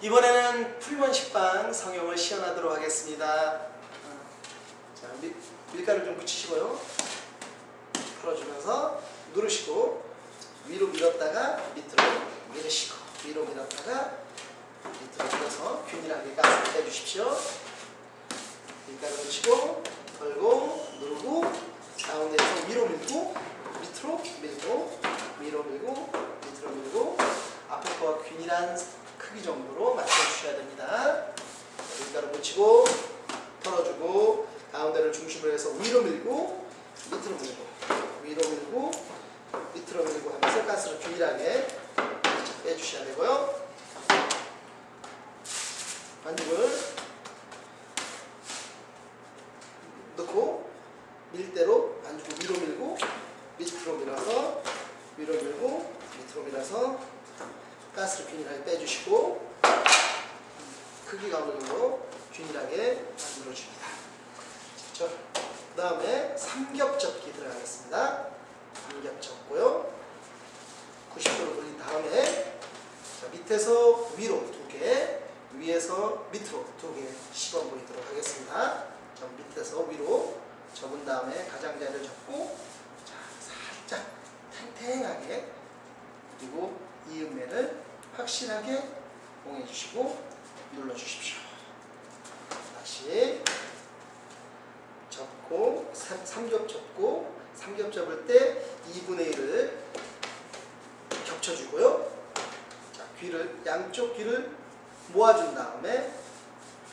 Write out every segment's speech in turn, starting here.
이번에는 풀먼 식빵 성형을 시연하도록 하겠습니다. 자, 밀, 밀가루 좀 묻히시고요. 풀어주면서 누르시고 위로 밀었다가 밑으로 밀으시고 위로 밀었다가 밑으로 밀어서 균일하게 가스를 빼주십시오. 밀가루 묻히고 걸고 누르고 가운데에서 위로 밀고 밑으로 밀고 위로 밀고 밑으로 밀고 앞에 거와 균일한 크기 정도로 맞춰주셔야 됩니다. 밀가루 묻히고 털어주고 가운데를 중심으로 해서 위로 밀고 밑으로 밀고 위로 밀고 밑으로 밀고 하면서 가스를 균일하게 빼주셔야 되고요. 반죽을 넣고 밀대로 반죽을 위로 밀고 밑으로 밀어서 위로 밀고 밑으로 밀어서 가스를 균일하게 빼주시고 크기가 어느 정도 균일하게 만들어줍니다. 자, 그 다음에 삼겹접기 들어가겠습니다. 삼겹접고요. 90도로 돌린 다음에 자, 밑에서 위로 두 개, 위에서 밑으로 두 개 씹어 보이도록 하겠습니다. 자, 밑에서 위로 접은 다음에 가장자리를 접고 자, 살짝 탱탱하게 그리고 이음매를 확실하게 봉해 주시고 눌러 주십시오. 다시 접고 삼- 삼겹 접고 삼겹 접을 때 2분의 1을 겹쳐주고요. 자, 귀를 양쪽 귀를 모아준 다음에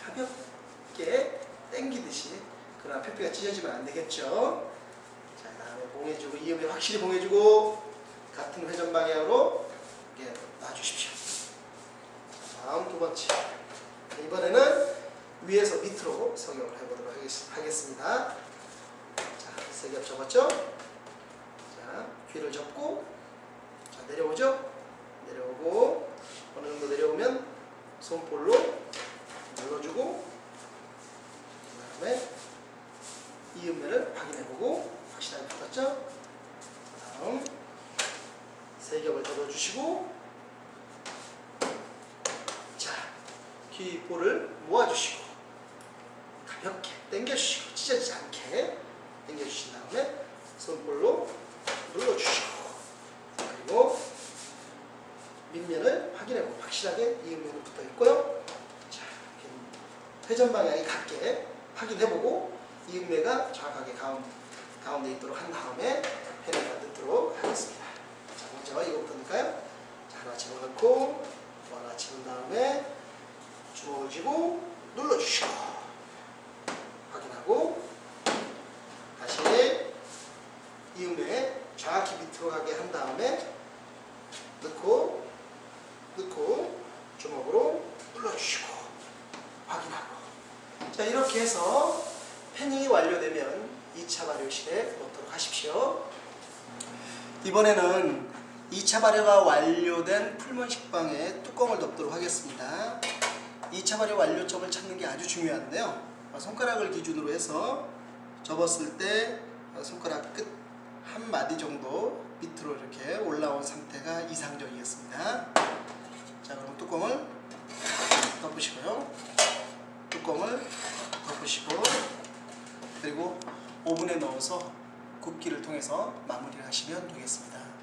가볍게 당기듯이 그러나 페페가 찢어지면 안 되겠죠. 자, 그다음에 봉해주고 이음에 확실히 봉해주고 같은 회전 방향으로 이렇게 놔주십시오. 자, 다음 두 번째. 이번에는 위에서 밑으로 성형을 해보도록 하겠- 하겠습니다. 자, 세겹 접었죠? 자, 귀를 접고, 자, 내려오죠? 내려오고, 어느 정도 내려오면 손볼로 눌러주고, 그 다음에 이음매를 확인해보고, 확실하게 붙었죠? 다음, 세 겹을 접어주시고, 자, 귀볼을 모아주시고, 가볍게 당겨주시고 찢어지지 않게 당겨주신 다음에 손볼로 눌러주시고 그리고 밑면을 확인해보고 확실하게 이음면은 붙어있고요 자, 회전 방향이 같게 확인해보고 이음매가 정확하게 가운, 가운데 있도록 한 다음에 펜에다 넣도록 하겠습니다 자 먼저 이거부터 넣을까요? 자 하나 집어넣고 이렇게 해서 패닝이 완료되면 2차 발효실에 넣도록 하십시오. 이번에는 2차 발효가 완료된 풀먼 식빵에 뚜껑을 덮도록 하겠습니다. 2차 발효 완료점을 찾는 게 아주 중요한데요. 손가락을 기준으로 해서 접었을 때 손가락 끝 한 마디 정도 밑으로 이렇게 올라온 상태가 이상적이었습니다. 그리고 오븐에 넣어서 굽기를 통해서 마무리를 하시면 되겠습니다.